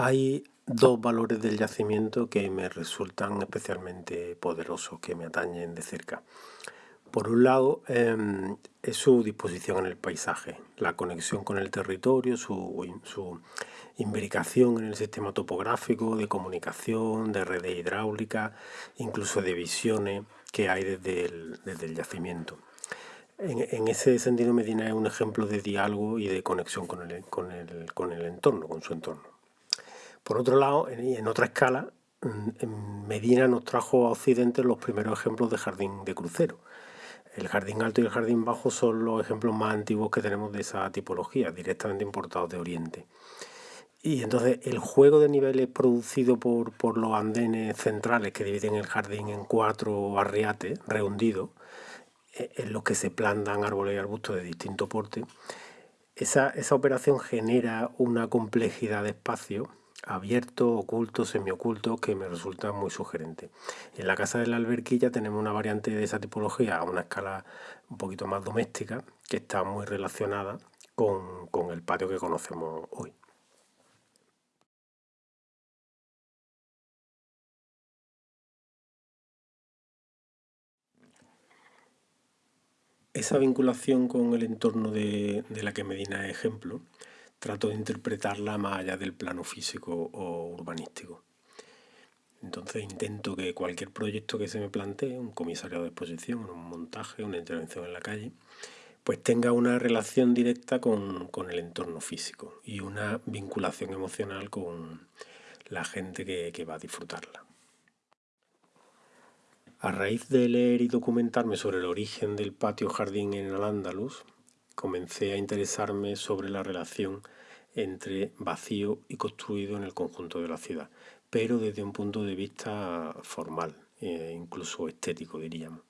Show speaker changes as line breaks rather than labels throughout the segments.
Hay dos valores del yacimiento que me resultan especialmente poderosos, que me atañen de cerca. Por un lado, em, es su disposición en el paisaje, la conexión con el territorio, su, su imbricación en el sistema topográfico, de comunicación, de redes hidráulicas, incluso de visiones que hay desde el, yacimiento. En, ese sentido, Medina es un ejemplo de diálogo y de conexión con con con el entorno, con su entorno. Por otro lado, en, otra escala, Medina nos trajo a Occidente los primeros ejemplos de jardín de crucero. El jardín alto y el jardín bajo son los ejemplos más antiguos que tenemos de esa tipología, directamente importados de Oriente. Y entonces el juego de niveles producido por, por los andenes centrales que dividen el jardín en cuatro arriates rehundidos, eh, en los que se plantan árboles y arbustos de distinto porte, esa, esa operación genera una complejidad de espacio abierto, oculto, semioculto, que me resulta muy sugerente. En la casa de la alberquilla tenemos una variante de esa tipología a una escala un poquito más doméstica, que está muy relacionada con, con el patio que conocemos hoy. Esa vinculación con el entorno de, de la que Medina es ejemplo trato de interpretarla más allá del plano físico o urbanístico. Entonces intento que cualquier proyecto que se me plantee, un comisariado de exposición, un montaje, una intervención en la calle, pues tenga una relación directa con, el entorno físico y una vinculación emocional con la gente que, que va a disfrutarla. A raíz de leer y documentarme sobre el origen del patio jardín en Al-Ándalus, comencé a interesarme sobre la relación entre vacío y construido en el conjunto de la ciudad, pero desde un punto de vista formal, e incluso estético diríamos.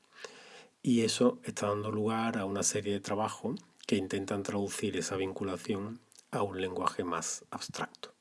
Y eso está dando lugar a una serie de trabajos que intentan traducir esa vinculación a un lenguaje más abstracto.